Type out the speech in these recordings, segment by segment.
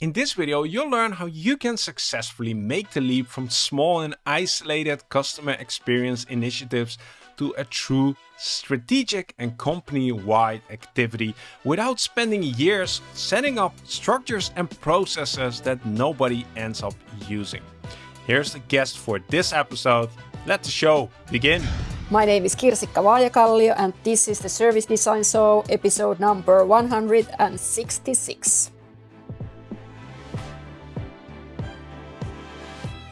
In this video, you'll learn how you can successfully make the leap from small and isolated customer experience initiatives to a true strategic and company-wide activity without spending years setting up structures and processes that nobody ends up using. Here's the guest for this episode. Let the show begin. My name is Kirsikka Vaajakallio and this is the Service Design Show episode number 166.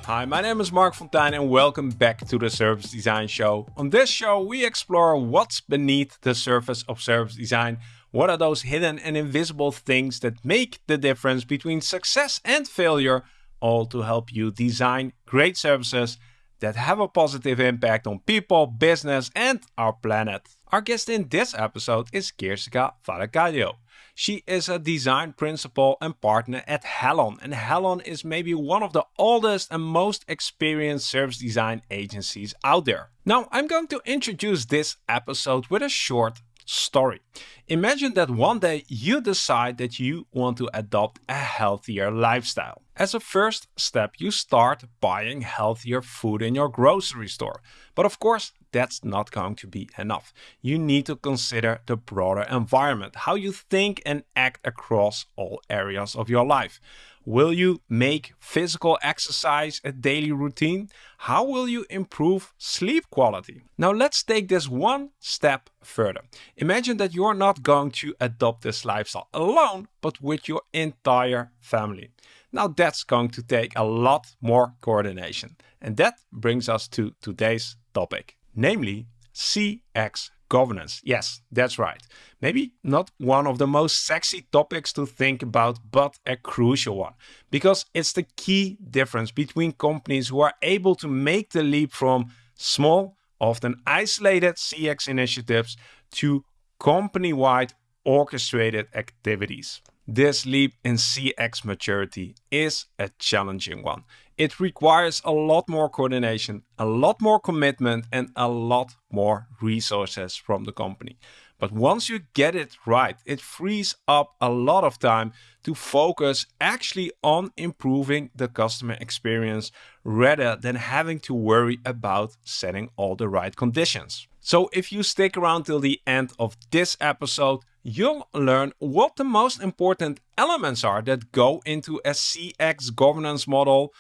Hi, my name is Marc Fonteijn and welcome back to the Service Design Show. On this show, we explore what's beneath the surface of service design. What are those hidden and invisible things that make the difference between success and failure, all to help you design great services that have a positive impact on people, business, and our planet. Our guest in this episode is Kirsikka Vaajakallio. She is a design principal and partner at Hellon, and Hellon is maybe one of the oldest and most experienced service design agencies out there. Now, I'm going to introduce this episode with a short story. Imagine that one day you decide that you want to adopt a healthier lifestyle. As a first step, you start buying healthier food in your grocery store. But of course, that's not going to be enough. You need to consider the broader environment, how you think and act across all areas of your life. Will you make physical exercise a daily routine? How will you improve sleep quality? Now let's take this one step further. Imagine that you're not going to adopt this lifestyle alone, but with your entire family. Now that's going to take a lot more coordination. And that brings us to today's topic namely CX governance. Yes, that's right. Maybe not one of the most sexy topics to think about, but a crucial one. Because it's the key difference between companies who are able to make the leap from small, often isolated CX initiatives to company wide orchestrated activities. This leap in CX maturity is a challenging one. It requires a lot more coordination, a lot more commitment, and a lot more resources from the company. But once you get it right, it frees up a lot of time to focus actually on improving the customer experience rather than having to worry about setting all the right conditions. So if you stick around till the end of this episode, you'll learn what the most important elements are that go into a CX governance model,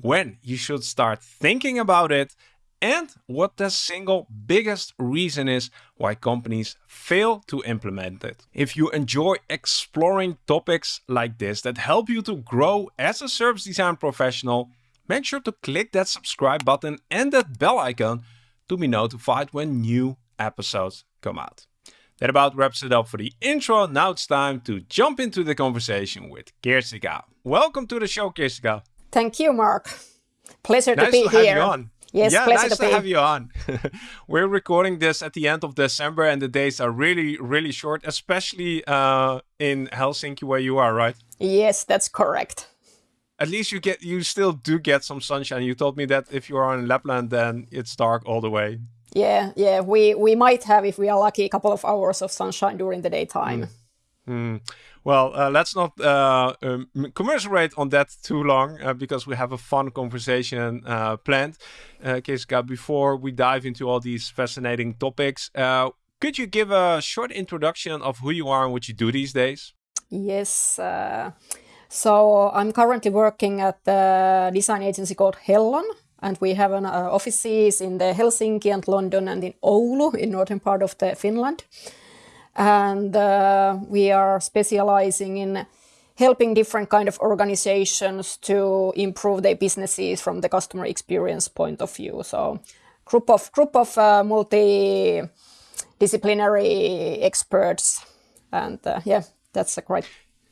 when you should start thinking about it, and what the single biggest reason is why companies fail to implement it. If you enjoy exploring topics like this that help you to grow as a service design professional, make sure to click that subscribe button and that bell icon to be notified when new episodes come out. That about wraps it up for the intro. Now it's time to jump into the conversation with Kirsikka. Welcome to the show, Kirsikka. Thank you, Marc. Pleasure nice to be to here. Have you on. Yes, yeah, pleasure nice to, to have you on. We're recording this at the end of December, and the days are really, really short, especially uh, in Helsinki, where you are, right? Yes, that's correct. At least you get, you still do get some sunshine. You told me that if you are in Lapland, then it's dark all the way. Yeah, yeah, we we might have, if we are lucky, a couple of hours of sunshine during the daytime. Mm. Mm. Well, uh, let's not uh, um, commiserate on that too long uh, because we have a fun conversation uh, planned. Uh, Kirsikka, before we dive into all these fascinating topics, uh, could you give a short introduction of who you are and what you do these days? Yes. Uh, so I'm currently working at a design agency called Hellon, and we have an uh, offices in the Helsinki and London and in Oulu in northern part of the Finland. And uh, we are specializing in helping different kind of organizations to improve their businesses from the customer experience point of view. So group of group of uh, multidisciplinary experts, and uh, yeah, that's a great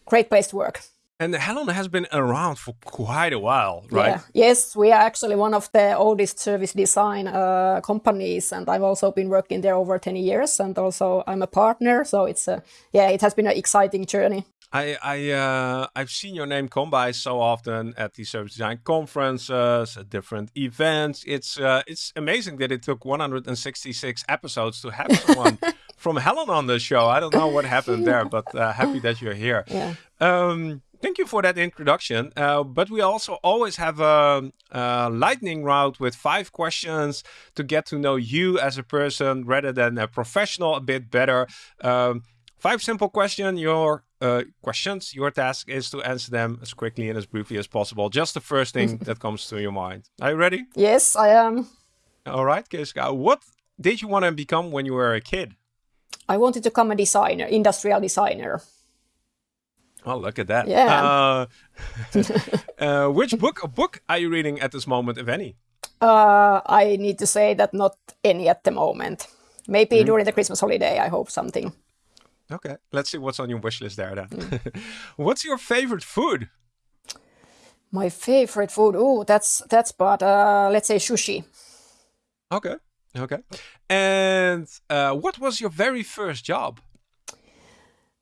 great place to work. And Hellon has been around for quite a while, right? Yeah. Yes, we are actually one of the oldest service design uh, companies, and I've also been working there over 10 years, and also I'm a partner. So it's a yeah, it has been an exciting journey. I I uh, I've seen your name come by so often at the service design conferences, at different events. It's uh, it's amazing that it took 166 episodes to have someone from Hellon on the show. I don't know what happened there, but uh, happy that you're here. Yeah. Um, thank you for that introduction. Uh, but we also always have a, a, lightning round with five questions to get to know you as a person rather than a professional a bit better. Um, five simple question. Your uh, questions. Your task is to answer them as quickly and as briefly as possible. Just the first thing that comes to your mind. Are you ready? Yes, I am. All right, Kiska. What did you want to become when you were a kid? I wanted to become a designer, industrial designer. Oh, look at that. Yeah. Uh, uh, which book book are you reading at this moment, if any? Uh, I need to say that not any at the moment. Maybe mm. during the Christmas holiday, I hope something. Okay, let's see what's on your wish list there then. Mm. what's your favorite food? My favorite food? Oh, that's that's but uh, let's say sushi. Okay, okay. And uh, what was your very first job?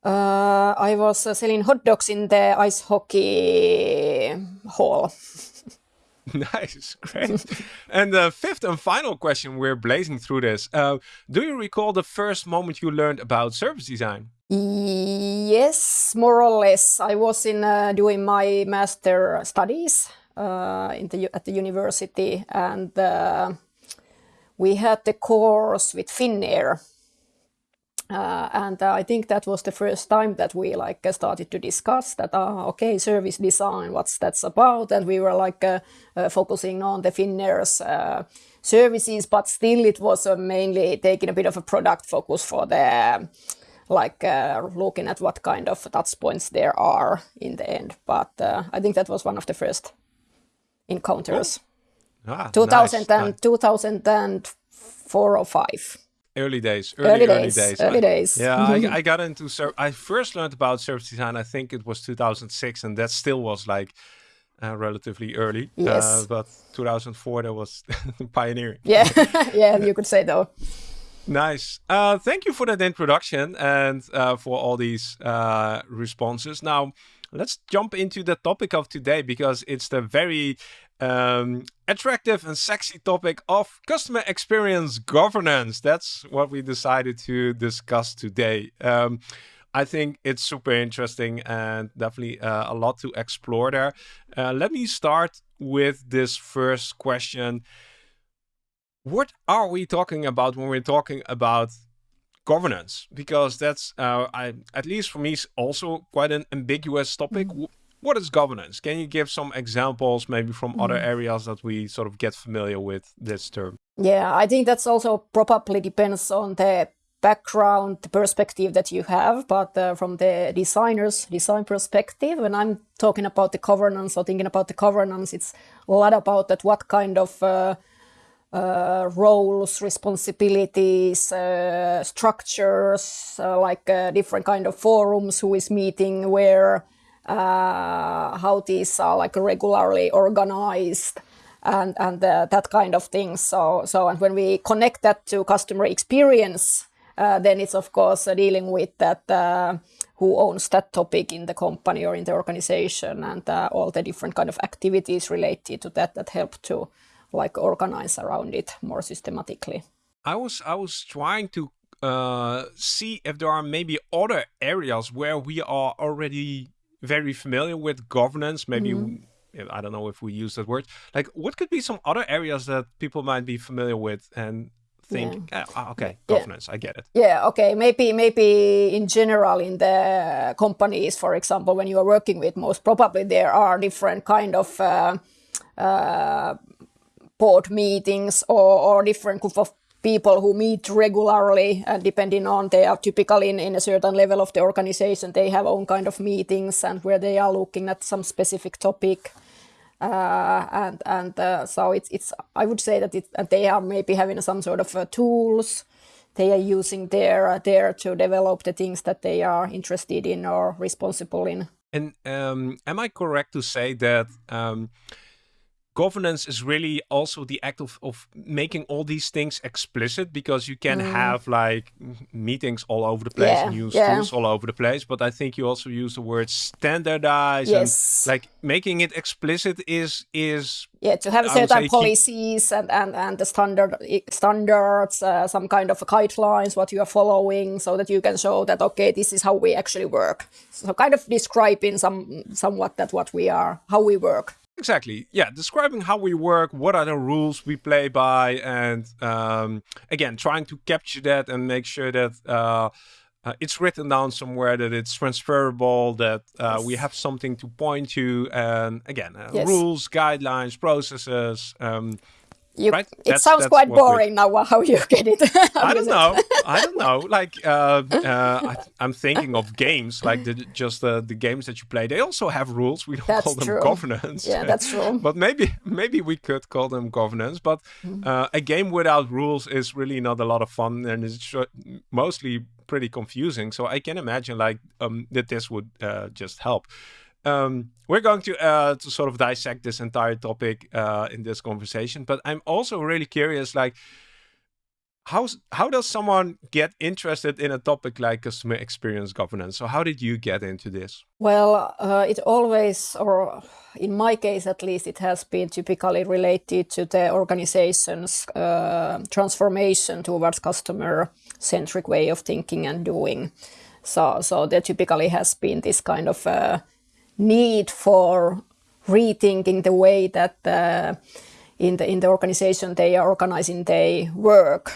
Uh, I was uh, selling hot dogs in the ice hockey hall. nice, great. and the fifth and final question, we're blazing through this. Uh, do you recall the first moment you learned about service design? Yes, more or less. I was in uh, doing my master studies uh, in the, at the university, and uh, we had the course with Finnair uh, and uh, I think that was the first time that we like uh, started to discuss that, uh, okay, service design, what's that's about. And we were like uh, focusing on the Finnair's services, but still it was mainly taking a bit of a product focus for the, like looking at what kind of touch points there are in the end. But I think that was one of the first encounters. Oh. Ah, 2000 nice. and, 2004 or 5 early days early early, early days, days, early days. yeah I, I, got into i first learned about service design i think it was 2006 and that still was like uh, relatively early. Yes. uh, but 2004 that was pioneering. Yeah yeah you could say though. Nice. Uh, thank you for that introduction and uh, for all these uh, responses. Now let's jump into the topic of today because it's the very um, attractive and sexy topic of customer experience governance. That's what we decided to discuss today. Um, I think it's super interesting and definitely uh, a lot to explore there. Uh, let me start with this first question. What are we talking about when we're talking about governance? Because that's, uh, I, at least for me, also quite an ambiguous topic. What is governance? Can you give some examples maybe from mm. other areas that we sort of get familiar with this term? Yeah, I think that's also probably depends on the background, the perspective that you have, but uh, from the designer's design perspective, when I'm talking about the governance or thinking about the governance, it's a lot about that what kind of uh, uh, roles, responsibilities, uh, structures, uh, like uh, different kind of forums, who is meeting where, how these are like regularly organized and and uh, that kind of thing. So so and when we connect that to customer experience, uh, then it's of course uh, dealing with that uh, who owns that topic in the company or in the organization and uh, all the different kind of activities related to that that help to like organize around it more systematically. I was I was trying to uh, see if there are maybe other areas where we are already very familiar with governance. Maybe mm. I don't know if we use that word. Like, what could be some other areas that people might be familiar with and think, yeah. oh, okay, governance, yeah. I get it. Yeah, okay. Maybe, maybe in general in the companies, for example, when you are working with, most probably there are different kind of uh, uh, board meetings or, or different group of people who meet regularly and depending on they are typically in, in a certain level of the organization they have own kind of meetings and where they are looking at some specific topic uh, and and uh, so it's it's I would say that it they are maybe having some sort of uh, tools they are using there uh, there to develop the things that they are interested in or responsible in. And um, am I correct to say that um, governance is really also the act of, of making all these things explicit because you can mm. have like meetings all over the place yeah, and use yeah. tools all over the place. But I think you also use the word standardize yes. and like making it explicit is is yeah to have certain policies and, and and the standard standards uh, some kind of guidelines what you are following so that you can show that okay this is how we actually work so kind of describing some somewhat that what we are how we work Exactly. Yeah, describing how we work, what are the rules we play by, and um, again, trying to capture that and make sure that uh, uh, it's written down somewhere, that it's transferable, that uh, yes. we have something to point to, and again, uh, yes. rules, guidelines, processes. Um, you, right? It that's, sounds that's quite boring we, now. How you get it? I don't know. I don't know. Like uh, uh, I, am thinking of games, like the, just the, the games that you play. They also have rules. We don't that's call them true. governance. Yeah, that's true. but maybe maybe we could call them governance. But mm-hmm. uh, a game without rules is really not a lot of fun, and it's mostly pretty confusing. So I can imagine like um, that this would uh, just help. Um, we're going to uh, to sort of dissect this entire topic uh, in this conversation, but I'm also really curious, like, how how does someone get interested in a topic like customer experience governance? So how did you get into this? Well, uh, it always, or in my case at least, it has been typically related to the organization's uh, transformation towards customer-centric way of thinking and doing. So, so there typically has been this kind of uh, need for rethinking the way that uh, in the in the organization they are organizing their work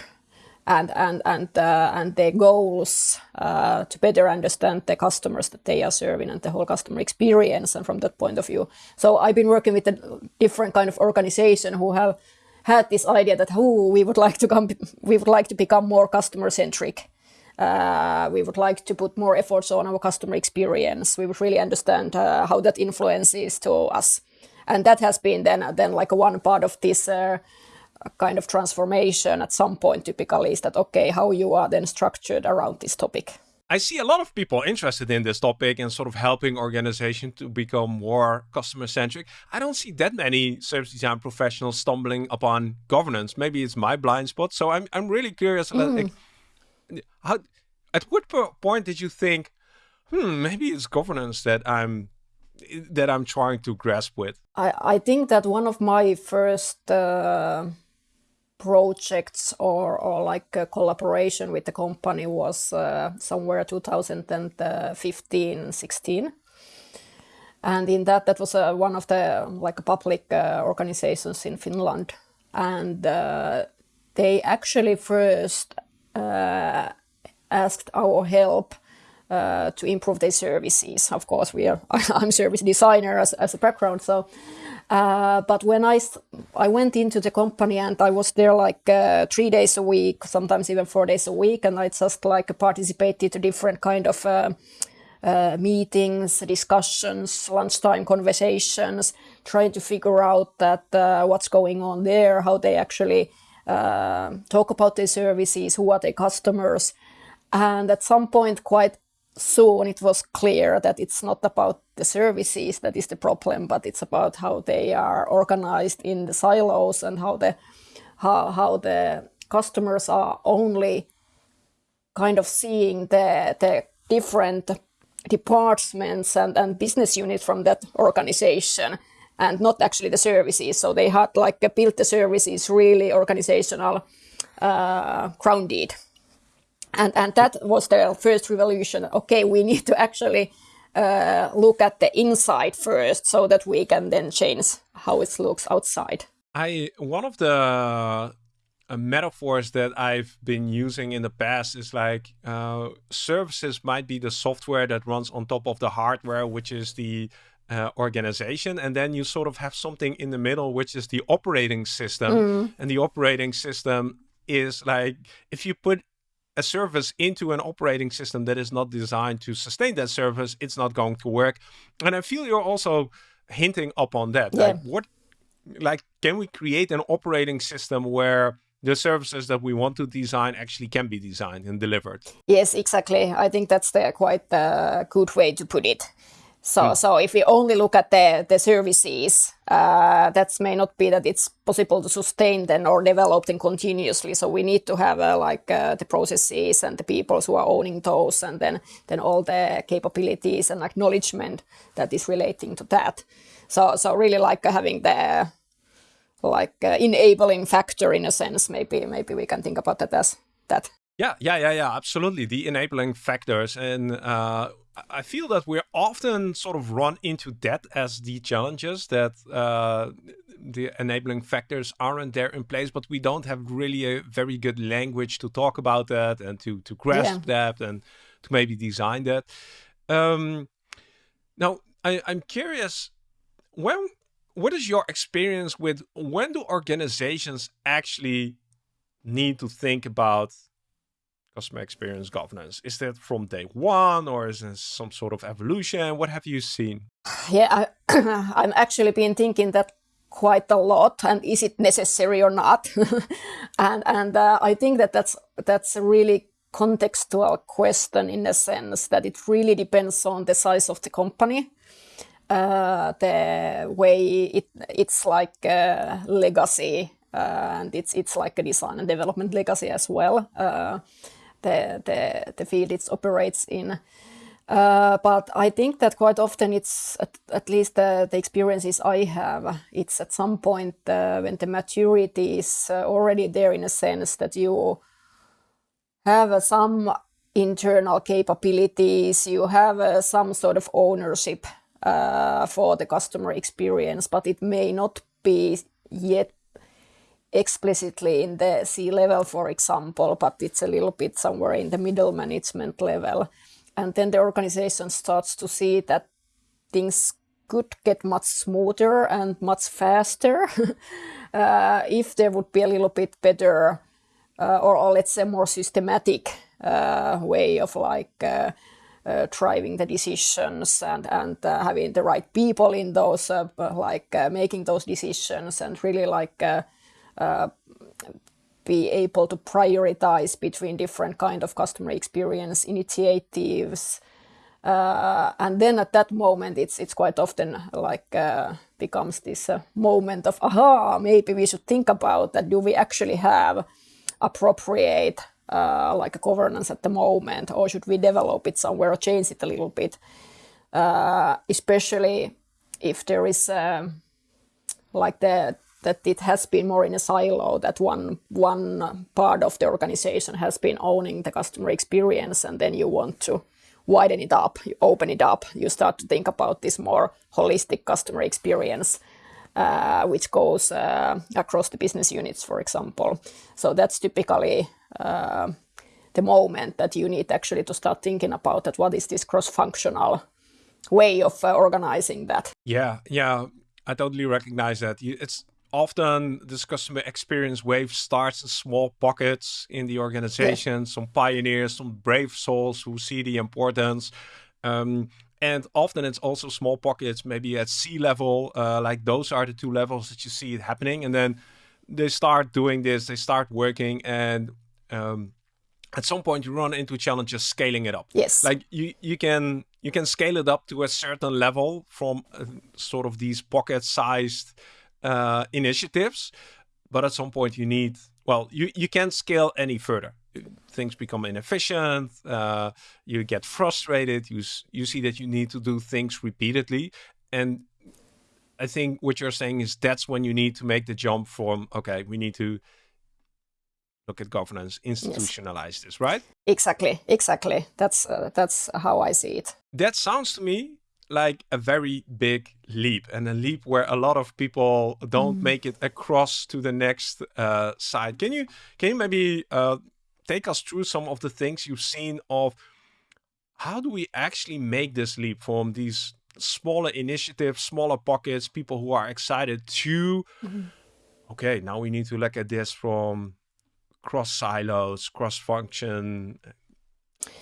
and and and uh, and their goals uh, to better understand the customers that they are serving and the whole customer experience and from that point of view. So i've been working with a different kind of organization who have had this idea that who we would like to come we would like to become more customer centric uh, we would like to put more efforts on our customer experience. We would really understand uh, how that influences to us, and that has been then then like one part of this uh, kind of transformation at some point. Typically, is that okay? How you are then structured around this topic? I see a lot of people interested in this topic and sort of helping organizations to become more customer centric. I don't see that many service design professionals stumbling upon governance. Maybe it's my blind spot. So I'm I'm really curious. Mm. Like, how at what point did you think hmm maybe it's governance that i'm that i'm trying to grasp with? I i think that one of my first uh, projects or or like a collaboration with the company was uh, somewhere 2015 16 and in that that was uh, one of the like public uh, organizations in finland. And uh, they actually first asked our help uh, to improve their services. Of course, we are. I'm service designer as, as a background, so. Uh, but when I I went into the company and I was there like uh, three days a week, sometimes even four days a week, and I just like participated to different kind of uh, uh, meetings, discussions, lunchtime conversations, trying to figure out that uh, what's going on there, how they actually Uh, talk about their services, who are their customers, and at some point, quite soon, it was clear that it's not about the services that is the problem, but it's about how they are organized in the silos and how the how, how the customers are only kind of seeing the the different departments and, and business units from that organization and not actually the services. So they had like built the services really organizational uh, grounded and and that was the first revolution. Okay, we need to actually uh, look at the inside first, so that we can then change how it looks outside. I one of the uh, metaphors that I've been using in the past is like uh, services might be the software that runs on top of the hardware, which is the uh, organization, and then you sort of have something in the middle, which is the operating system, mm. and the operating system is like if you put a service into an operating system that is not designed to sustain that service, it's not going to work. And I feel you're also hinting upon that. Yeah. Like what like can we create an operating system where the services that we want to design actually can be designed and delivered? Yes, exactly. I think that's the quite a good way to put it. So, mm. so if we only look at the, the services, uh, that may not be that it's possible to sustain them or develop them continuously. So we need to have uh, like uh, the processes and the people who are owning those, and then then all the capabilities and acknowledgement that is relating to that. So, so really like having the like uh, enabling factor in a sense. Maybe maybe we can think about that as that. Yeah, yeah, yeah, yeah, absolutely. The enabling factors, and uh, I feel that we're often sort of run into that as the challenges that uh, the enabling factors aren't there in place, but we don't have really a very good language to talk about that and to to grasp yeah. that and to maybe design that. Um, now, I, I'm curious when what is your experience with when do organizations actually need to think about customer experience governance? Is that from day one or is it some sort of evolution? What have you seen? Yeah, I, I'm actually been thinking that quite a lot and is it necessary or not? and and uh, I think that that's, that's a really contextual question in a sense that it really depends on the size of the company uh, the way it it's like a legacy uh, and it's it's like a design and development legacy as well. Uh, the the the field it operates in. Uh, but I think that quite often it's at, at least the, the, experiences I have. It's at some point uh, when the maturity is uh, already there in a sense that you have some internal capabilities, you have some sort of ownership uh, for the customer experience, but it may not be yet explicitly in the C-level, for example, but it's a little bit somewhere in the middle management level. And then the organization starts to see that things could get much smoother and much faster uh, if there would be a little bit better uh, or, or, let's say more systematic uh, way of like uh, uh, driving the decisions and and uh, having the right people in those like making those decisions and really like be able to prioritize between different kind of customer experience initiatives and then at that moment it's it's quite often like becomes this moment of aha maybe we should think about that do we actually have appropriate uh, like a governance at the moment, or should we develop it somewhere or change it a little bit? Uh, especially if there is um, like the that it has been more in a silo that one one part of the organization has been owning the customer experience and then you want to widen it up you open it up you start to think about this more holistic customer experience uh, which goes uh, across the business units for example. So that's typically uh, the moment that you need actually to start thinking about that what is this cross-functional way of uh, organizing that. Yeah yeah i totally recognize that. It's often this customer experience wave starts in small pockets in the organization yeah. some pioneers some brave souls who see the importance um, and often it's also small pockets maybe at C level uh, like those are the two levels that you see it happening and then they start doing this they start working and um, at some point you run into challenges scaling it up. Yes. Like you, you can you can scale it up to a certain level from uh, sort of these pocket-sized uh, initiatives, but at some point you need well you you can't scale any further. Things become inefficient. Uh, you get frustrated. You you see that you need to do things repeatedly, and I think what you're saying is that's when you need to make the jump from okay, we need to look at governance, institutionalize yes. this, right? Exactly, exactly. That's uh, that's how I see it. That sounds to me like a very big leap and a leap where a lot of people don't mm. make it across to the next uh, side. Can you can you maybe uh, take us through some of the things you've seen of how do we actually make this leap from these smaller initiatives, smaller pockets, people who are excited to mm okay, now we need to look at this from cross silos, cross function.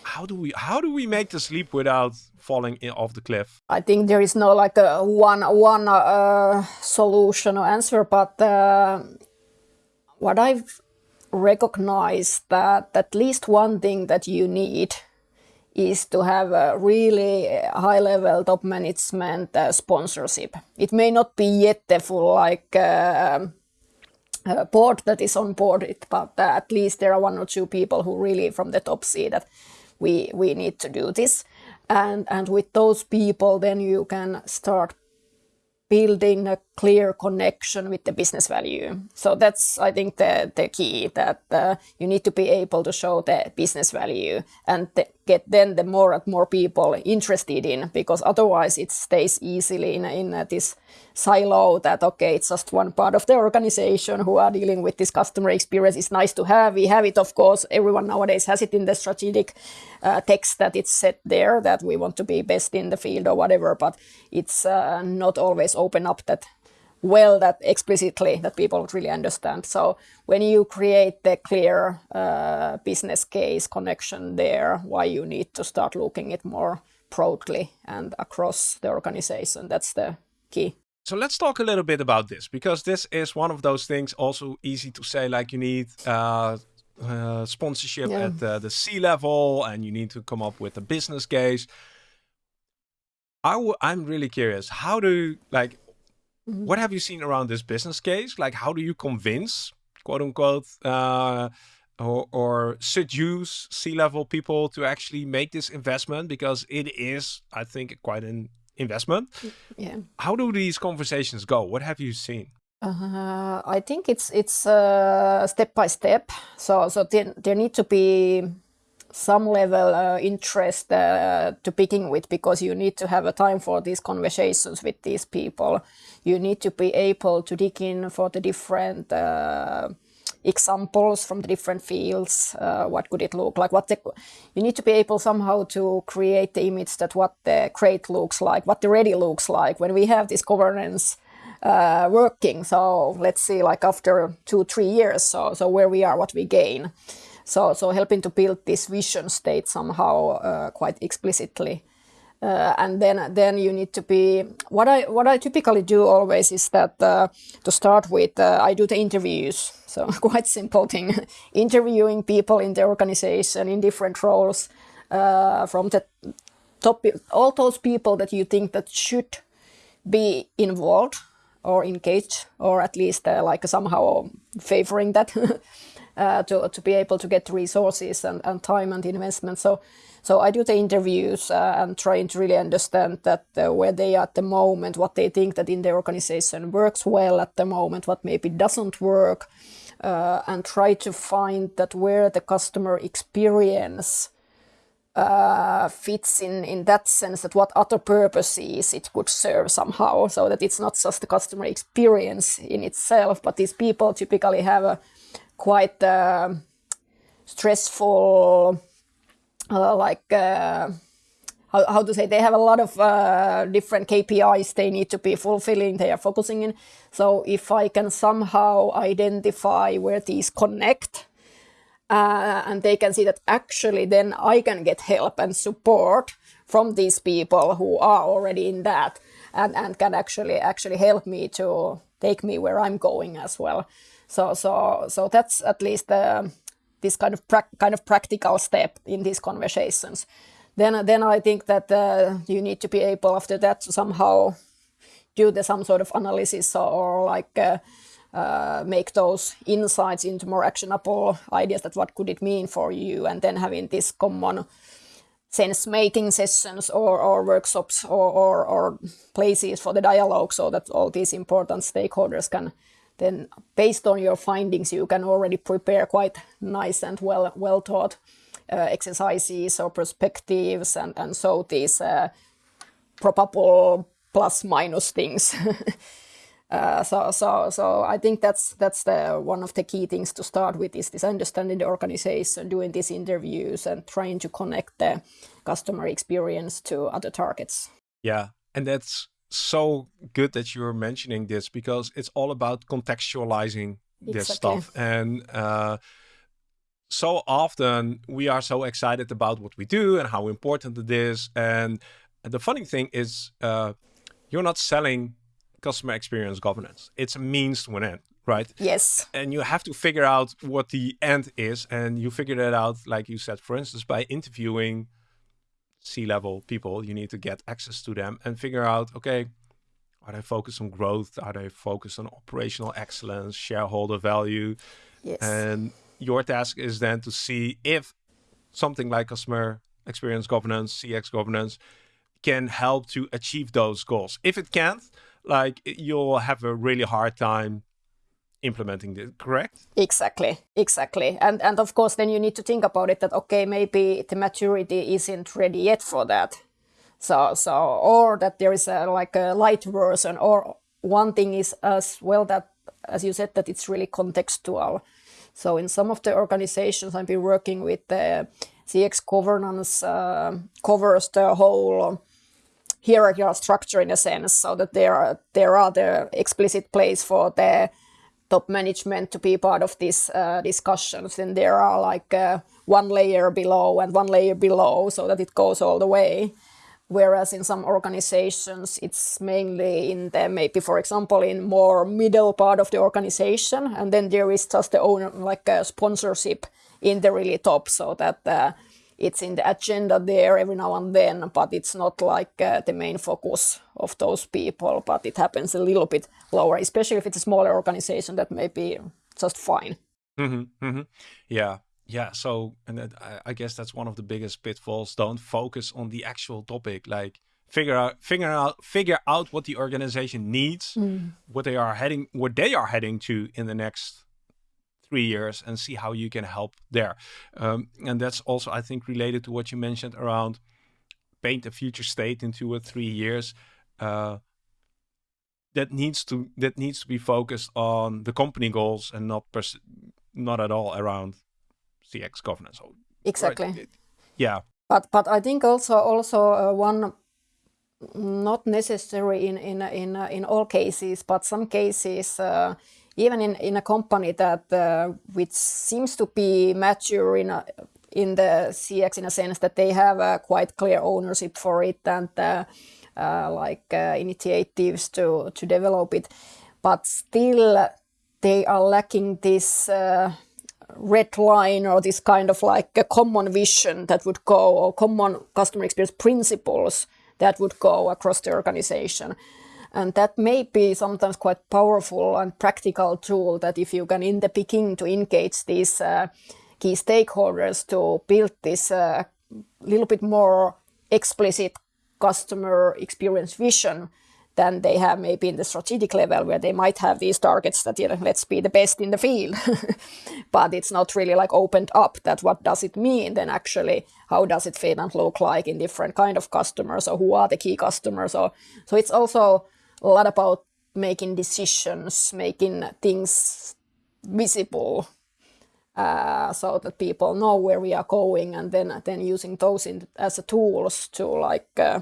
How do we how do we make the sleep without falling in, off the cliff? I think there is no like a one one uh, solution or answer, but uh, what I've recognized that at least one thing that you need is to have a really high level top management uh, sponsorship. It may not be yet the full like uh, board that is on board it, but uh, at least there are one or two people who really from the top see that we we need to do this. And and with those people, then you can start building a clear connection with the business value. So that's, I think, the, the key that uh, you need to be able to show the business value and get then the more and more people interested in, because otherwise it stays easily in, in uh, this silo that, okay, it's just one part of the organization who are dealing with this customer experience. It's nice to have. We have it, of course. Everyone nowadays has it in the strategic uh, text that it's set there that we want to be best in the field or whatever, but it's uh, not always open up that well that explicitly that people would really understand. So when you create the clear uh, business case connection there, why you need to start looking it more broadly and across the organization, that's the key. So let's talk a little bit about this because this is one of those things also easy to say like you need uh, uh, sponsorship yeah. at uh, the C level and you need to come up with a business case. i w- I'm really curious. How do like. What have you seen around this business case? Like, how do you convince, quote unquote, uh, or, or seduce C-level people to actually make this investment? Because it is, I think, quite an investment. Yeah. How do these conversations go? What have you seen? Uh, I think it's it's uh, step by step. So so there, there need to be some level uh, interest uh, to begin with because you need to have a time for these conversations with these people. You need to be able to dig in for the different uh, examples from the different fields. Uh, what could it look like? What the, you need to be able somehow to create the image that what the great looks like, what the ready looks like when we have this governance uh, working. So let's see, like after two, three years, so so where we are, what we gain. So, so helping to build this vision state somehow uh, quite explicitly. Uh, and then then you need to be what I what I typically do always is that uh, to start with uh, I do the interviews. So quite simple thing. Interviewing people in the organization in different roles uh, from the top all those people that you think that should be involved or engaged or at least uh, like somehow favoring that uh, to, to be able to get resources and, and time and investment. So, so I do the interviews uh, and trying to really understand that uh, where they are at the moment, what they think that in their organization works well at the moment, what maybe doesn't work, uh, and try to find that where the customer experience uh, fits in in that sense that what other purposes it could serve somehow so that it's not just the customer experience in itself but these people typically have a quite uh, stressful, uh, like uh, how, how to say, they have a lot of uh, different KPIs they need to be fulfilling, they are focusing in. So if I can somehow identify where these connect, uh, and they can see that actually then I can get help and support from these people who are already in that and, and can actually actually help me to take me where I'm going as well. So so so that's at least this kind of kind of practical step in these conversations. Then then I think that uh, you need to be able after that to somehow do the some sort of analysis or, or like. Uh, uh, make those insights into more actionable ideas that what could it mean for you and then having this common sense making sessions or, or workshops or, or, or, places for the dialogue so that all these important stakeholders can then based on your findings, you can already prepare quite nice and well well taught uh, exercises or perspectives and, and so these uh, probable plus minus things. uh, so so so I think that's that's the one of the key things to start with is this understanding the organization, doing these interviews and trying to connect the customer experience to other targets. Yeah, and that's so good that you're mentioning this because it's all about contextualizing exactly. this stuff. And uh, so often we are so excited about what we do and how important it is. And the funny thing is uh, you're not selling customer experience governance. It's a means to an end right? Yes. And you have to figure out what the end is. And you figure that out like you said for instance by interviewing C-level people, you need to get access to them and figure out, okay, are they focused on growth? Are they focused on operational excellence, shareholder value? Yes. And your task is then to see if something like customer experience governance, CX governance, can help to achieve those goals. If it can't, like you'll have a really hard time implementing this, correct? Exactly, exactly. And and of course then you need to think about it that okay, maybe the maturity isn't ready yet for that. So so or that there is a like a light version or one thing is as well that as you said that it's really contextual. So in some of the organizations I've been working with the CX governance uh, covers the whole hierarchical structure in a sense, so that there are there are the explicit place for the top management to be part of these uh, discussions. And there are like uh, one layer below and one layer below, so that it goes all the way. Whereas in some organizations, it's mainly in the maybe, for example, in more middle part of the organization, and then there is just the owner like a sponsorship in the really top, so that uh, it's in the agenda there every now and then, but it's not like uh, the main focus of those people. But it happens a little bit lower, especially if it's a smaller organization that may be just fine. Mm-hmm, mm-hmm. Yeah, yeah. So, and that, I, I guess that's one of the biggest pitfalls. Don't focus on the actual topic. Like figure out, figure out, figure out what the organization needs, mm. what they are heading, what they are heading to in the next three years and see how you can help there. Um, and that's also, I think, related to what you mentioned around paint a future state in two or three years. Uh, that needs to that needs to be focused on the company goals and not pers- not at all around CX governance. Exactly. Right? Yeah. But but I think also also uh, one not necessary in in in uh, in all cases, but some cases uh, even in, in a company that uh, which seems to be mature in a, in the CX in a sense that they have a quite clear ownership for it and uh, uh, like uh, initiatives to to develop it, but still they are lacking this uh, red line or this kind of like a common vision that would go or common customer experience principles that would go across the organization. And that may be sometimes quite powerful and practical tool that if you can in the beginning to engage these uh, key stakeholders to build this uh, little bit more explicit customer experience vision than they have maybe in the strategic level where they might have these targets that you know, let's be the best in the field. But it's not really like opened up that what does it mean then actually how does it fit and look like in different kind of customers or who are the key customers or so it's also a lot about making decisions, making things visible uh, so that people know where we are going and then then using those in, as a tools to like uh,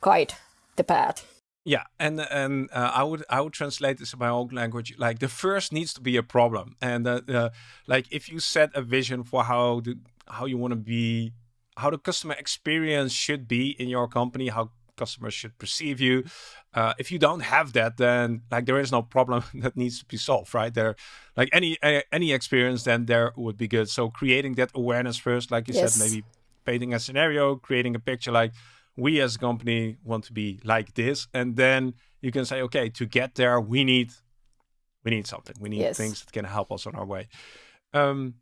guide the path. Yeah, and and uh, I would I would translate this in my own language. Like the first needs to be a problem, and uh, uh, like if you set a vision for how the how you want to be, how the customer experience should be in your company, how customers should perceive you. Uh, if you don't have that, then like there is no problem that needs to be solved, right? There, like any any experience, then there would be good. So creating that awareness first, like you yes. said, maybe painting a scenario, creating a picture, like we as a company want to be like this, and then you can say, okay, to get there, we need we need something. We need yes. things that can help us on our way. Um,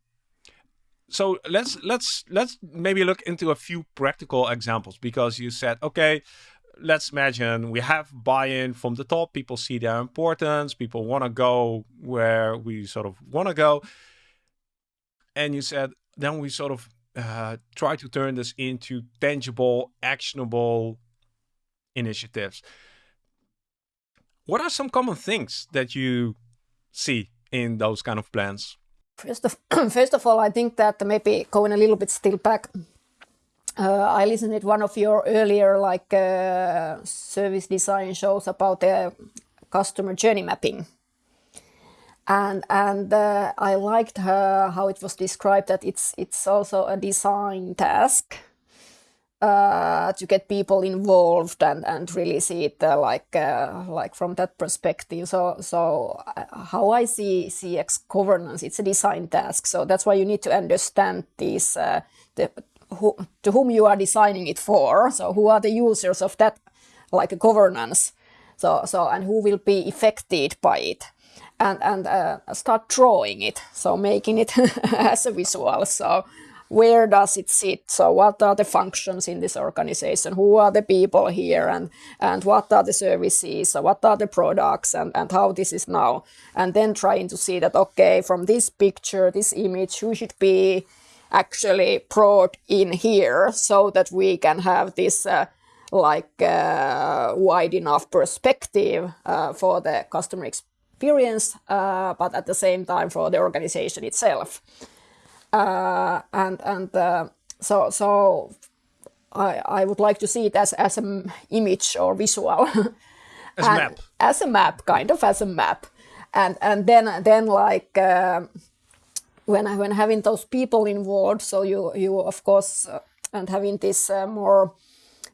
so let's let's let's maybe look into a few practical examples because you said okay let's imagine we have buy-in from the top. People see their importance. People want to go where we sort of want to go. And you said then we sort of uh, try to turn this into tangible actionable initiatives. What are some common things that you see in those kind of plans First of, first of all, I think that maybe going a little bit still back, uh, I listened to one of your earlier like uh, service design shows about the customer journey mapping. And, and uh, I liked how it was described that it's, it's also a design task uh, to get people involved and, and really see it uh, like uh, like from that perspective. So so uh, how I see CX governance, it's a design task. So that's why you need to understand these uh, the who, to whom you are designing it for. So who are the users of that, like governance. So so and who will be affected by it, and and uh, start drawing it. So making it as a visual. So where does it sit? So what are the functions in this organization? Who are the people here and, and what are the services? So what are the products and, and how this is now? And then trying to see that, okay, from this picture, this image, who should be actually brought in here so that we can have this uh, like uh, wide enough perspective uh, for the customer experience, uh, but at the same time for the organization itself. Uh, and and uh, so so I, I would like to see it as, as an image or visual. as a map. As a map, kind of as a map. And and then then like uh, when when having those people involved, so you you of course uh, and having this uh, more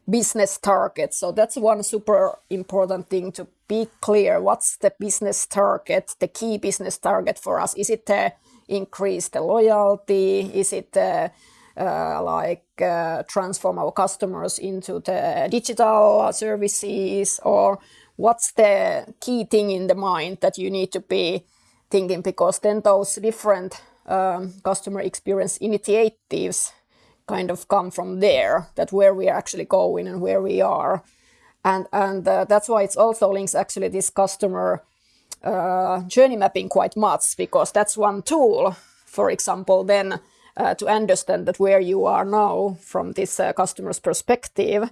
business target. So that's one super important thing to be clear. What's the business target, the key business target for us? Is it the increase the loyalty? Is it uh, uh, like uh, transform our customers into the digital services? Or what's the key thing in the mind that you need to be thinking? Because then those different um, customer experience initiatives kind of come from there that where we are actually going and where we are. And and uh, that's why it's also links actually this customer uh, journey mapping quite much because that's one tool, for example, then uh, to understand that where you are now from this uh, customer's perspective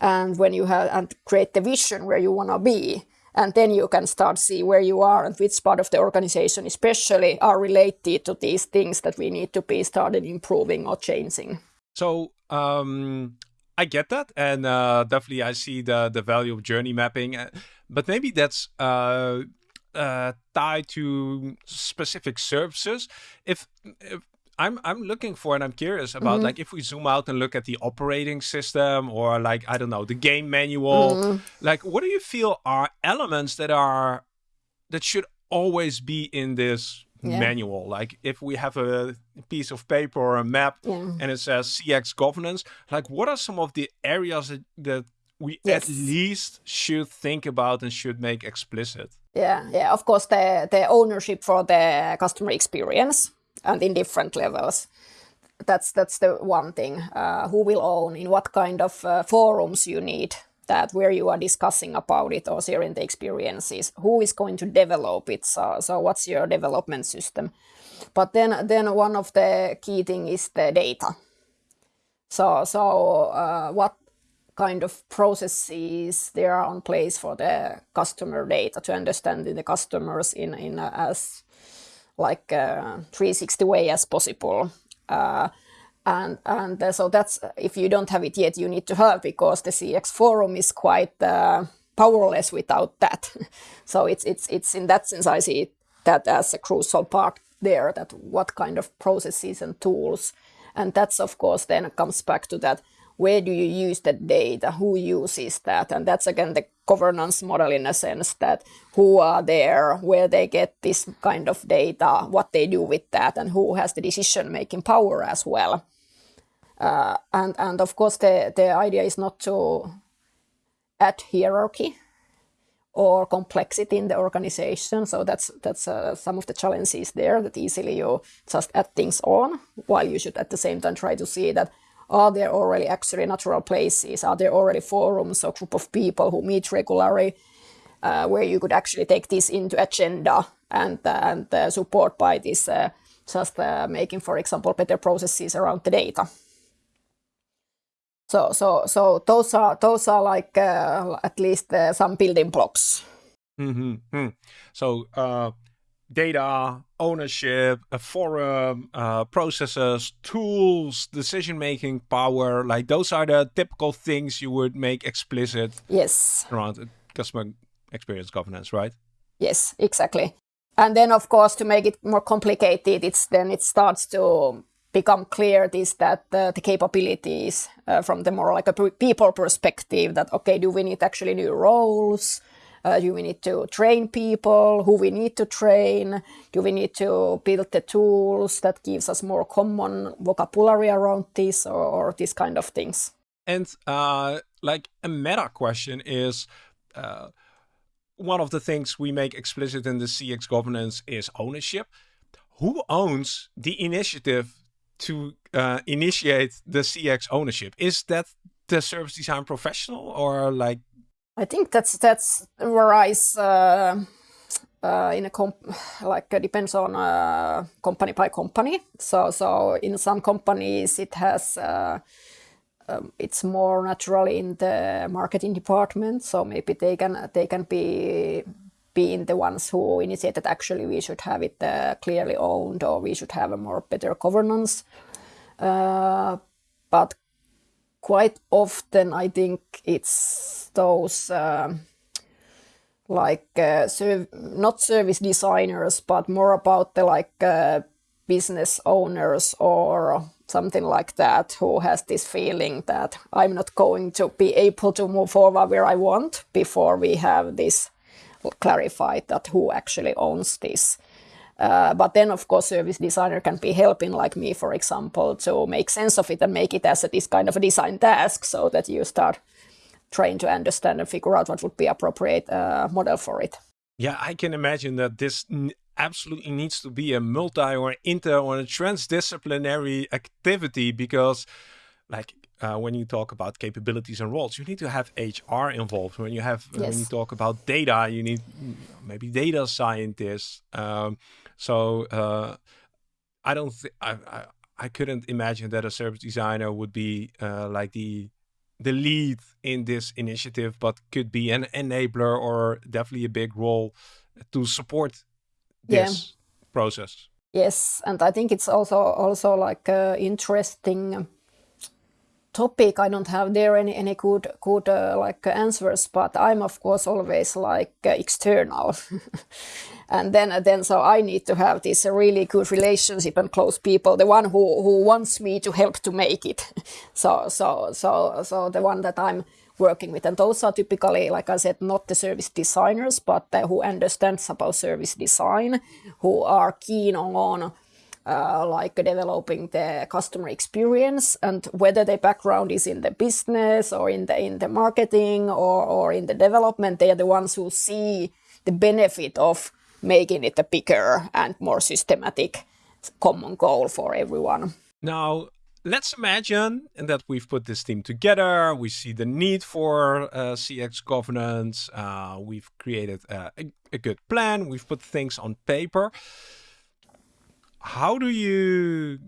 and when you have and create the vision where you want to be. And then you can start see where you are and which part of the organization especially are related to these things that we need to be started improving or changing. So um, i get that and uh, definitely i see the the value of journey mapping uh, but maybe that's uh, tied to specific services. If, if I'm I'm looking for and I'm curious about mm-hmm. like if we zoom out and look at the operating system or like I don't know the game manual, mm. like what do you feel are elements that are that should always be in this yeah. manual? Like if we have a piece of paper or a map yeah. and it says CX governance, like what are some of the areas that, that we yes. at least should think about and should make explicit? Yeah, yeah. Of course, the the ownership for the customer experience and in different levels. That's that's the one thing. Uh, who will own? In what kind of uh, forums you need that where you are discussing about it or sharing the experiences? Who is going to develop it? So so what's your development system? But then then one of the key thing is the data. So so uh, what kind of processes there are on place for the customer data to understand the customers in in a, as like a 360 way as possible. Uh, and and uh, so that's if you don't have it yet, you need to have because the CX forum is quite uh, powerless without that. so it's it's it's in that sense I see that as a crucial part there. That what kind of processes and tools, and that's of course then comes back to that where do you use that data, who uses that, and that's again the governance model in a sense that who are there, where they get this kind of data, what they do with that, and who has the decision making power as well. Uh, and and of course the the idea is not to add hierarchy or complexity in the organization. So that's that's uh, some of the challenges there that easily you just add things on, while you should at the same time try to see that are there already actually natural places? Are there already forums or group of people who meet regularly uh, where you could actually take this into agenda and, uh, and uh, support by this uh, just uh, making, for example, better processes around the data? So, so, so those are those are like uh, at least some building blocks. Mm-hmm. So data, ownership, a forum, uh, processes, tools, decision making power. Like those are the typical things you would make explicit. Yes. Around customer experience governance, right? Yes, exactly. And then, of course, to make it more complicated, it's then it starts to become clear this that uh, the capabilities uh, from the more like a people perspective that okay, do we need actually new roles? Uh, do we need to train people? Who we need to train? Do we need to build the tools that gives us more common vocabulary around this or, or these kind of things? And uh, like a meta question is, uh, one of the things we make explicit in the CX governance is ownership. Who owns the initiative to uh, initiate the CX ownership? Is that the service design professional or like? I think that's that's varies uh, uh, in a comp like uh, depends on uh, company by company. So so in some companies it has. Uh, um, it's more naturally in the marketing department, so maybe they can they can be being the ones who initiated actually we should have it uh, clearly owned or we should have a more better governance. Uh, but quite often I think it's those uh, like uh, serv not service designers, but more about the like uh, business owners or something like that who has this feeling that I'm not going to be able to move forward where I want before we have this clarified that who actually owns this. Uh, but then, of course, service designer can be helping, like me, for example, to make sense of it and make it as a, this kind of a design task, so that you start trying to understand and figure out what would be appropriate uh, model for it. Yeah, I can imagine that this absolutely needs to be a multi or inter or a transdisciplinary activity because, like uh, when you talk about capabilities and roles, you need to have HR involved. When you have yes. when you talk about data, you need maybe data scientists. Um, so uh, I don't think I, I, I couldn't imagine that a service designer would be uh, like the the lead in this initiative, but could be an enabler or definitely a big role to support this yeah. process. Yes, and I think it's also also like uh, interesting topic. I don't have there any any good good uh, like answers, but I'm of course always like uh, external, and then then so I need to have this really good relationship and close people. The one who who wants me to help to make it. so so so so the one that I'm working with, and those are typically, like I said, not the service designers, but who understands about service design, who are keen on uh, like developing the customer experience and whether their background is in the business or in the in the marketing or, or in the development they are the ones who see the benefit of making it a bigger and more systematic common goal for everyone. Now let's imagine that we've put this team together. We see the need for uh, cx governance. Uh, we've created uh, a, a good plan. We've put things on paper how do you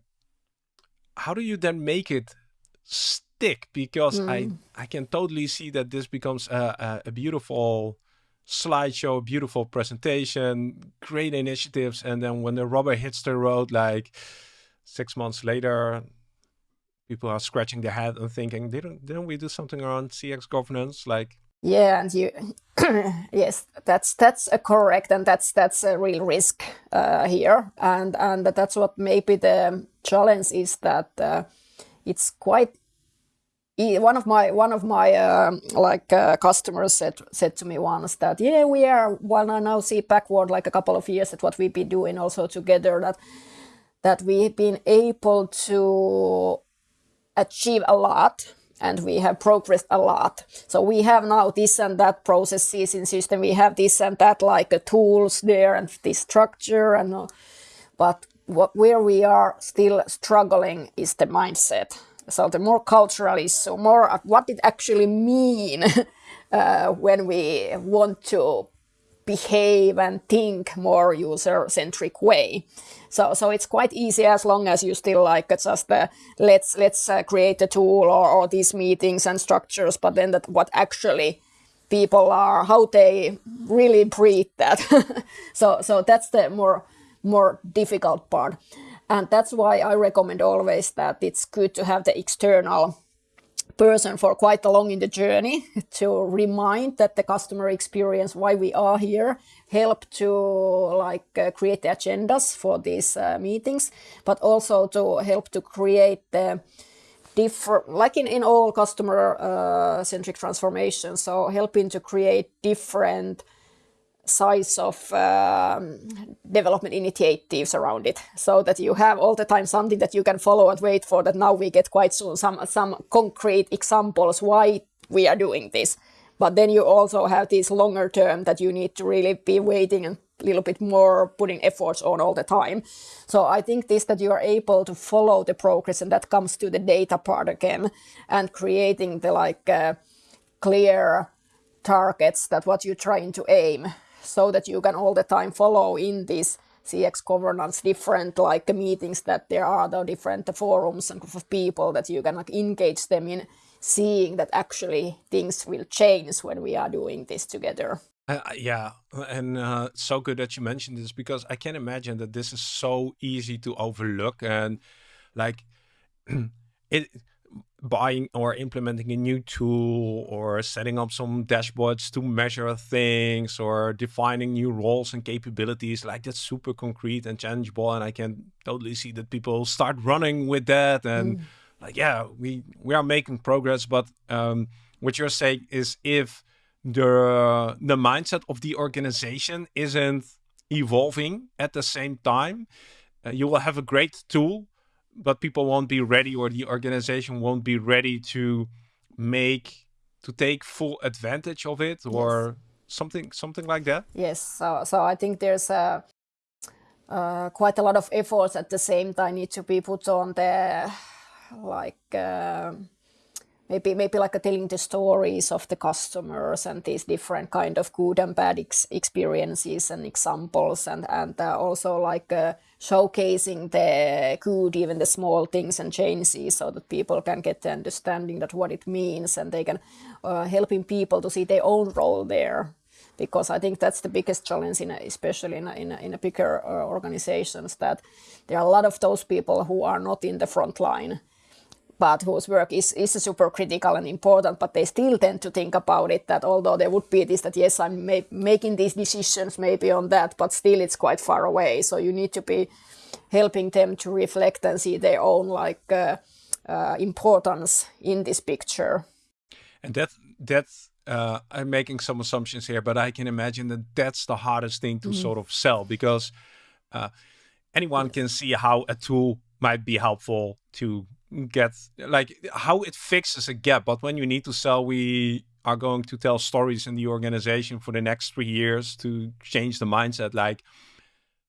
how do you then make it stick? Because mm. i i can totally see that this becomes a, a, a, beautiful slideshow beautiful presentation great initiatives. And then when the rubber hits the road like six months later people are scratching their head and thinking didn't didn't we do something around cx governance? Like yeah, and you, yes, that's that's a correct, and that's that's a real risk uh, here, and and that's what maybe the challenge is that uh, it's quite. One of my one of my uh, like uh, customers said said to me once that yeah we are when I now see backward like a couple of years at what we've been doing also together that that we've been able to achieve a lot and we have progressed a lot. So we have now this and that processes in system. We have this and that like uh, tools there and this structure and uh, but what where we are still struggling is the mindset. So the more cultural is so more what it actually mean uh, when we want to behave and think more user centric way. So, so it's quite easy as long as you still like just uh, let's let's uh, create a tool or, or these meetings and structures, but then that what actually people are, how they really breathe that. so, so that's the more more difficult part, and that's why I recommend always that it's good to have the external person for quite along in the journey to remind that the customer experience why we are here help to like uh, create the agendas for these uh, meetings but also to help to create the different, like in, in all customer uh, centric transformation. So helping to create different size of um, development initiatives around it so that you have all the time something that you can follow and wait for that now we get quite soon some some concrete examples why we are doing this. But then you also have this longer term that you need to really be waiting and a little bit more putting efforts on all the time. So i think this that you are able to follow the progress and that comes to the data part again and creating the like uh, clear targets that what you're trying to aim so that you can all the time follow in this CX governance different like meetings that there are the different forums and group of people that you can like engage them in seeing that actually things will change when we are doing this together. Uh, yeah, and uh, so good that you mentioned this because I can imagine that this is so easy to overlook and like it buying or implementing a new tool or setting up some dashboards to measure things or defining new roles and capabilities like that's super concrete and tangible and i can totally see that people start running with that and mm. like yeah we we are making progress but um, what you're saying is if the the mindset of the organization isn't evolving at the same time uh, you will have a great tool but people won't be ready or the organization won't be ready to make to take full advantage of it or yes. something something like that yes so so i think there's a uh, quite a lot of efforts at the same time need to be put on the like uh, maybe maybe like telling the stories of the customers and these different kind of good and bad ex experiences and examples and and uh, also like uh, showcasing the good even the small things and changes so that people can get the understanding that what it means and they can uh, helping people to see their own role there. Because I think that's the biggest challenge in a, especially in a, in a, in a bigger uh, organizations that there are a lot of those people who are not in the front line but whose work is, is super critical and important, but they still tend to think about it that although there would be this that yes, I'm ma making these decisions maybe on that, but still it's quite far away. So you need to be helping them to reflect and see their own like uh, uh, importance in this picture. And that that's uh, I'm making some assumptions here, but I can imagine that that's the hardest thing to mm -hmm. sort of sell because uh, anyone can see how a tool might be helpful to get like how it fixes a gap. But when you need to sell, we are going to tell stories in the organization for the next three years to change the mindset. Like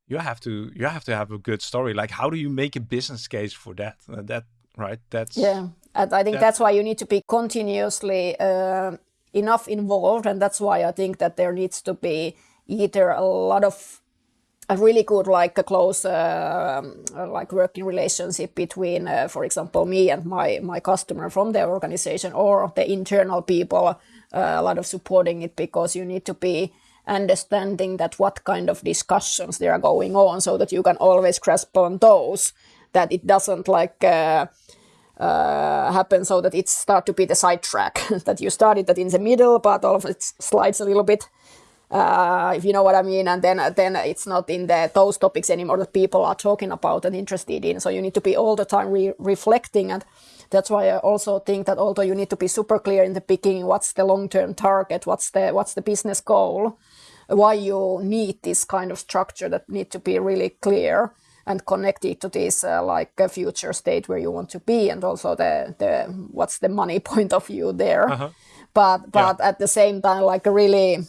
you have to you have to have a good story. Like how do you make a business case for that? Uh, that right? That's yeah. And I think that, that's why you need to be continuously uh, enough involved, and that's why I think that there needs to be either a lot of a really good like a close uh, like working relationship between uh, for example me and my my customer from the organization or the internal people uh, a lot of supporting it because you need to be understanding that what kind of discussions there are going on so that you can always grasp on those that it doesn't like uh, uh, happen so that it start to be the sidetrack that you started that in the middle but all of it slides a little bit uh, if you know what I mean. And then then it's not in the those topics anymore that people are talking about and interested in. So you need to be all the time re reflecting, and that's why I also think that although you need to be super clear in the beginning, what's the long term target, what's the what's the business goal, why you need this kind of structure that need to be really clear and connected to this uh, like a future state where you want to be and also the the what's the money point of view there uh -huh. but but yeah. at the same time like really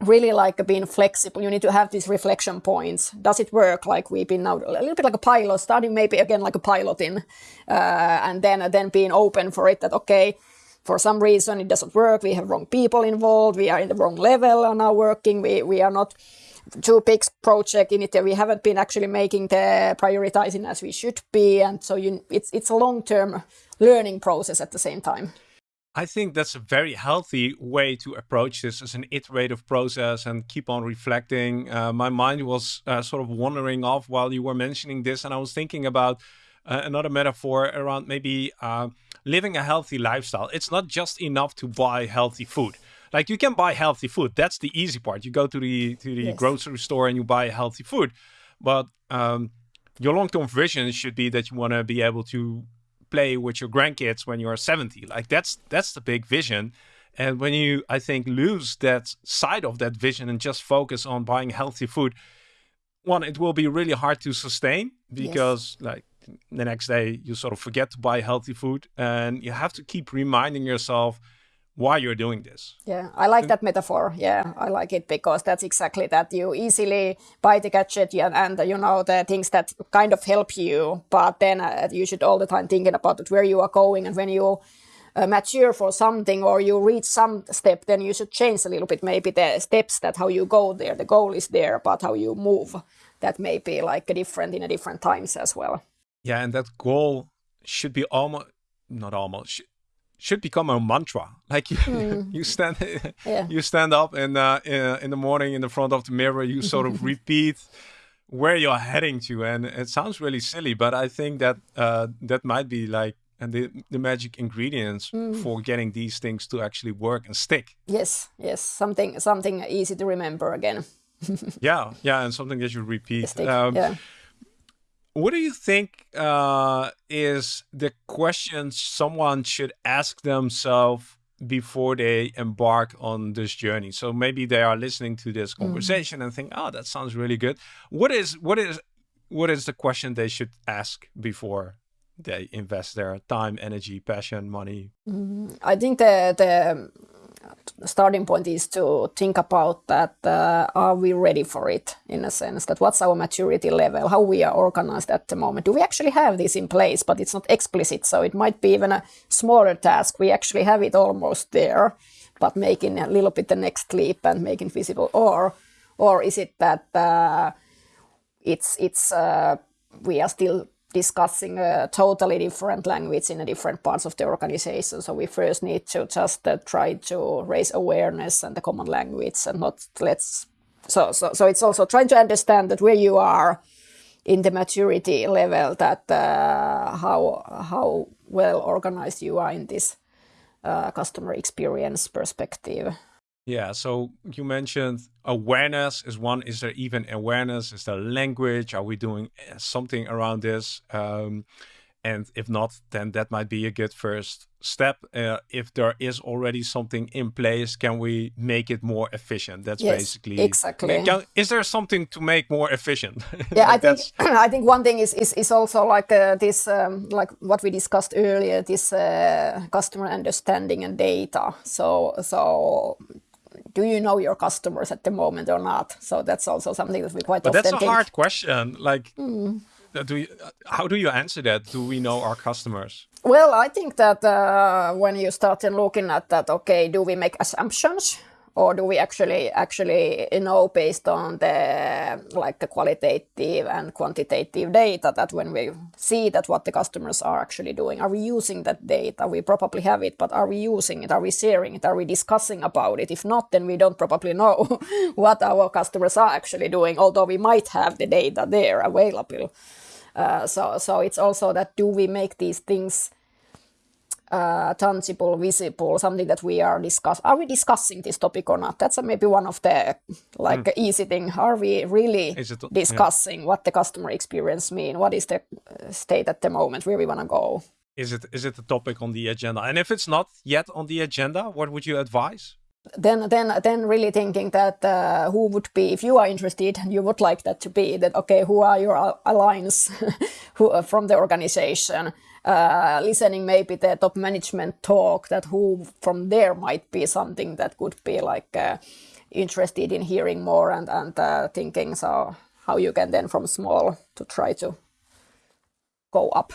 really like being flexible. You need to have these reflection points. Does it work? Like we've been now a little bit like a pilot, starting maybe again like a piloting, uh, and then then being open for it. That okay, for some reason it doesn't work. We have wrong people involved. We are in the wrong level are now working. We we are not too big project in it. We haven't been actually making the prioritizing as we should be, and so you, it's it's a long term learning process at the same time. I think that's a very healthy way to approach this as an iterative process and keep on reflecting. Uh, my mind was uh, sort of wandering off while you were mentioning this, and I was thinking about uh, another metaphor around maybe uh, living a healthy lifestyle. It's not just enough to buy healthy food. Like you can buy healthy food. That's the easy part. You go to the to the yes. grocery store and you buy healthy food. But um, your long-term vision should be that you want to be able to play with your grandkids when you're 70 like that's that's the big vision and when you i think lose that side of that vision and just focus on buying healthy food one it will be really hard to sustain because yes. like the next day you sort of forget to buy healthy food and you have to keep reminding yourself why you're doing this. Yeah, I like that metaphor. Yeah, I like it because that's exactly that. You easily buy the gadget and, and you know the things that kind of help you, but then uh, you should all the time thinking about it, where you are going, and when you uh, mature for something or you reach some step, then you should change a little bit maybe the steps that how you go there. The goal is there, but how you move that may be like a different in a different times as well. Yeah, and that goal should be almost not almost should become a mantra. Like you, mm. you stand, yeah. you stand up and uh, in the morning in the front of the mirror, you sort of repeat where you're heading to, and it sounds really silly, but I think that uh, that might be like and the, the magic ingredients mm. for getting these things to actually work and stick. Yes, yes, something something easy to remember again. yeah, yeah, and something that you repeat. Um, yeah what do you think uh, is the question someone should ask themselves before they embark on this journey? So maybe they are listening to this mm. conversation mm. and think, "Oh, that sounds really good." What is what is what is the question they should ask before they invest their time, energy, passion, money? Mm, I think the the starting point is to think about that uh, are we ready for it in a sense that what's our maturity level how we are organized at the moment? Do we actually have this in place? But it's not explicit so it might be even a smaller task. We actually have it almost there but making a little bit the next leap and making visible. Or or is it that uh, it's it's uh, we are still discussing a totally different language in a different parts of the organization. So we first need to just uh, try to raise awareness and the common language and not let's. So, so, so it's also trying to understand that where you are in the maturity level, that uh, how how well organized you are in this uh, customer experience perspective. Yeah, so you mentioned awareness is one. Is there even awareness? Is there language? Are we doing eh, something around this? Um, and if not, then that might be a good first step. Uh, if there is already something in place, can we make it more efficient? That's yes, basically exactly. Can, is there something to make more efficient? Yeah, I think I think one thing is is, is also like uh, this, um, like what we discussed earlier, this uh, customer understanding and data. So so do you know your customers at the moment or not? So that's also something that we quite but often that's a think. hard question. Like, mm. do you, how do you answer that? Do we know our customers? Well, I think that uh, when you start in looking at that, okay, do we make assumptions? Or do we actually actually know based on the like the qualitative and quantitative data that when we see that what the customers are actually doing are we using that data? We probably have it but are we using it? Are we sharing it? Are we discussing about it? If not then we don't probably know what our customers are actually doing although we might have the data there available. Uh, so so it's also that do we make these things uh, tangible, visible, something that we are discuss. Are we discussing this topic or not? That's maybe one of the like mm. easy thing. Are we really it, discussing yeah. what the customer experience mean? What is the uh, state at the moment? Where we want to go? Is it is it a topic on the agenda? And if it's not yet on the agenda, what would you advise? then then then really thinking that uh, who would be if you are interested and you would like that to be that okay who are your alliance who uh, from the organization uh, listening maybe the top management talk that who from there might be something that could be like uh, interested in hearing more and and uh, thinking so how you can then from small to try to go up.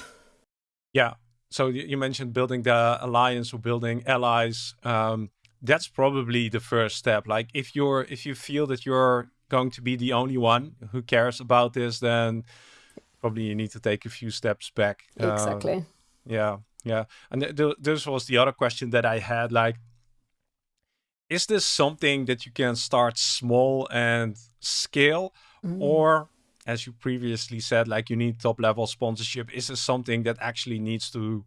Yeah. So you mentioned building the alliance or building allies. Um, that's probably the first step. Like if you're if you feel that you're going to be the only one who cares about this then probably you need to take a few steps back. Exactly. Uh, yeah, yeah. And th th this was the other question that I had. Like, is this something that you can start small and scale, mm. or as you previously said, like you need top level sponsorship? Is this something that actually needs to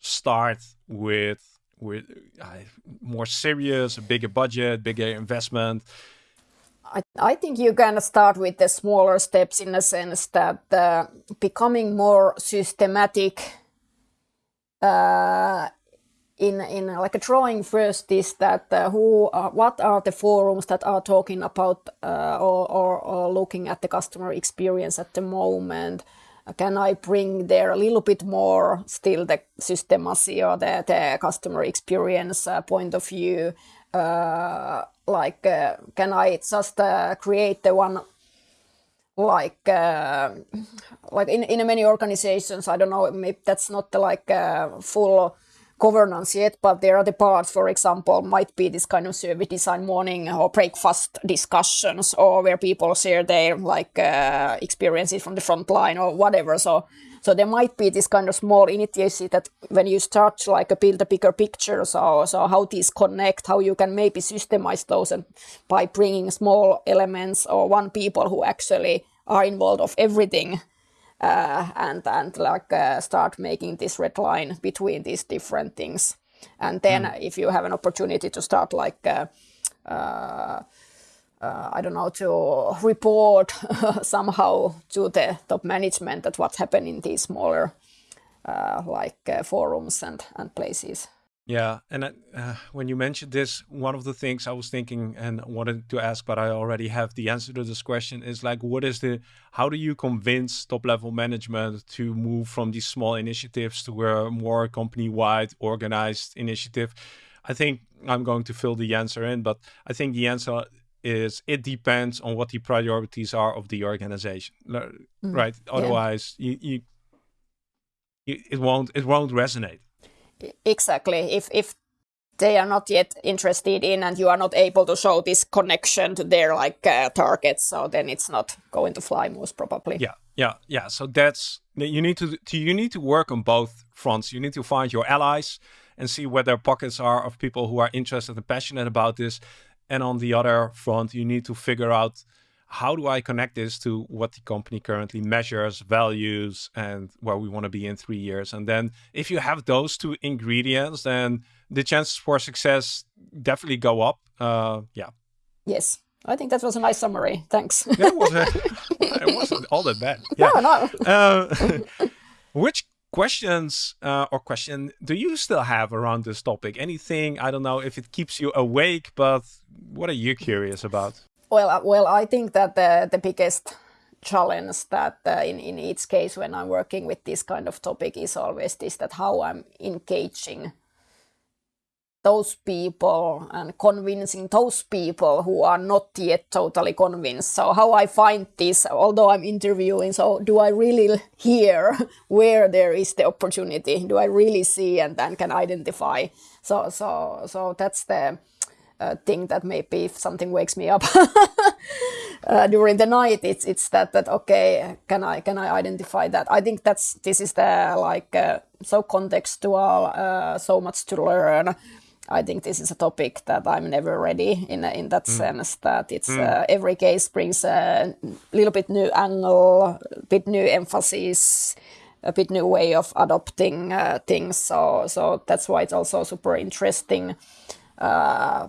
start with with uh, more serious, a bigger budget, bigger investment? I, I think you can start with the smaller steps in a sense that uh, becoming more systematic uh, in in like a drawing first is that uh, who are, what are the forums that are talking about uh, or, or, or looking at the customer experience at the moment? Can I bring there a little bit more still the systemacy or the, the customer experience uh, point of view? uh, like uh, can I just uh, create the one like uh, like in, in many organizations I don't know maybe that's not the, like uh, full governance yet, but there are the parts, for example, might be this kind of service design morning or breakfast discussions, or where people share their like uh, experiences from the front line or whatever. So, so there might be this kind of small initiative that when you start to like build a bigger picture, so so how these connect, how you can maybe systemize those, and by bringing small elements or one people who actually are involved of everything uh, and and like uh, start making this red line between these different things. And then mm. if you have an opportunity to start like uh, uh, uh I don't know to report somehow to the top management that what's happening in these smaller uh, like forums and and places. Yeah, and uh, when you mentioned this, one of the things I was thinking and wanted to ask, but I already have the answer to this question is like, what is the, how do you convince top level management to move from these small initiatives to a more company wide organized initiative? I think I'm going to fill the answer in, but I think the answer is it depends on what the priorities are of the organization, mm. right? Otherwise, yeah. you, you, you, it won't, it won't resonate exactly if if they are not yet interested in and you are not able to show this connection to their like uh, targets so then it's not going to fly most probably yeah yeah yeah so that's you need to, to you need to work on both fronts you need to find your allies and see where their pockets are of people who are interested and passionate about this and on the other front you need to figure out how do I connect this to what the company currently measures, values, and where we want to be in three years? And then if you have those two ingredients, then the chances for success definitely go up. Uh, yeah. Yes. I think that was a nice summary. Thanks. it, was a, it wasn't all that bad. Yeah. No, no. Uh, which questions uh, or question do you still have around this topic? Anything, I don't know if it keeps you awake, but what are you curious about? Well, uh, well, I think that the, the biggest challenge that uh, in, in each case when I'm working with this kind of topic is always this that how I'm engaging those people and convincing those people who are not yet totally convinced. So how I find this, although I'm interviewing, so do I really hear where there is the opportunity? Do I really see and then can identify? So so so that's the uh, thing that maybe if something wakes me up uh, during the night, it's it's that that okay, can I can I identify that? I think that's this is the like uh, so contextual, uh, so much to learn. I think this is a topic that I'm never ready in in that mm. sense that it's mm. Uh, every case brings a little bit new angle, a bit new emphasis, a bit new way of adopting uh, things. So so that's why it's also super interesting. Uh,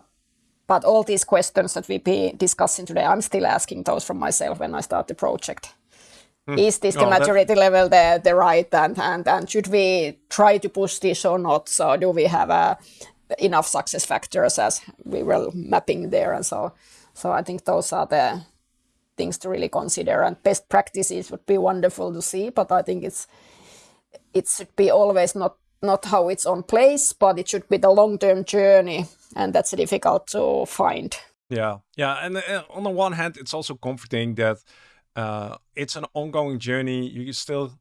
but all these questions that we be discussing today, I'm still asking those from myself when I start the project. Mm. Is this the maturity that... level the, the right and, and, and should we try to push this or not? So do we have uh, enough success factors as we were mapping there? And so, so I think those are the things to really consider and best practices would be wonderful to see, but I think it's, it should be always not, not how it's on place, but it should be the long-term journey and that's difficult to find. Yeah, yeah, and uh, on the one hand, it's also comforting that uh, it's an ongoing journey. You still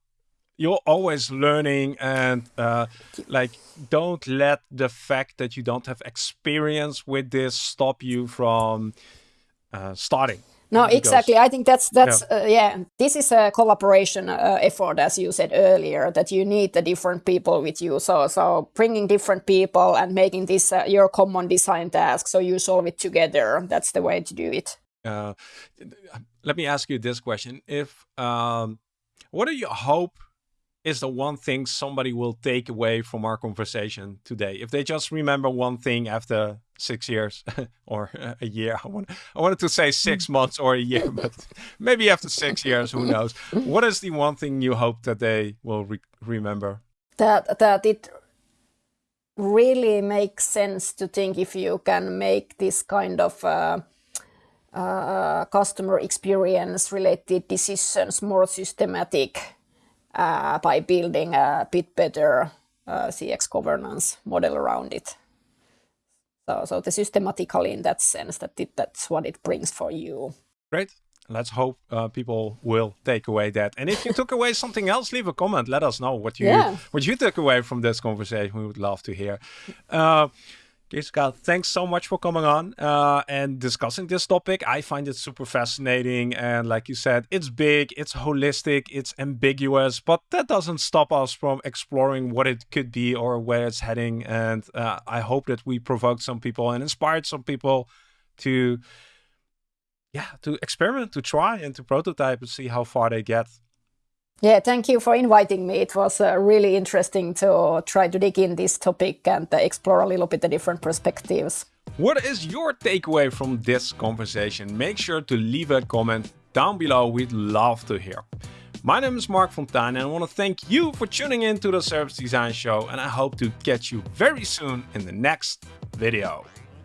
you're always learning and uh, like don't let the fact that you don't have experience with this stop you from uh, starting no, exactly. I think that's that's yeah. Uh, yeah. This is a collaboration uh, effort, as you said earlier, that you need the different people with you. So so bringing different people and making this uh, your common design task, so you solve it together. That's the way to do it. Uh, let me ask you this question: If um, what do you hope is the one thing somebody will take away from our conversation today? If they just remember one thing after six years or a year, I, want, I wanted to say six months or a year, but maybe after six years, who knows? What is the one thing you hope that they will re remember? That, that it really makes sense to think if you can make this kind of uh, uh, customer experience related decisions more systematic by building a bit better uh, CX governance model around it. So, so the systematically in that sense that it, that's what it brings for you. Great. Let's hope uh, people will take away that. And if you took away something else, leave a comment. Let us know what you yeah. what you took away from this conversation. We would love to hear. Uh, Jessica, thanks so much for coming on uh, and discussing this topic. I find it super fascinating. And like you said, it's big, it's holistic, it's ambiguous, but that doesn't stop us from exploring what it could be or where it's heading. And uh, I hope that we provoked some people and inspired some people to, yeah, to experiment, to try and to prototype and see how far they get. Yeah, thank you for inviting me. It was uh, really interesting to try to dig in this topic and uh, explore a little bit the different perspectives. What is your takeaway from this conversation? Make sure to leave a comment down below. We'd love to hear. My name is Marc Fonteijn and I want to thank you for tuning in to the Service Design Show and I hope to catch you very soon in the next video.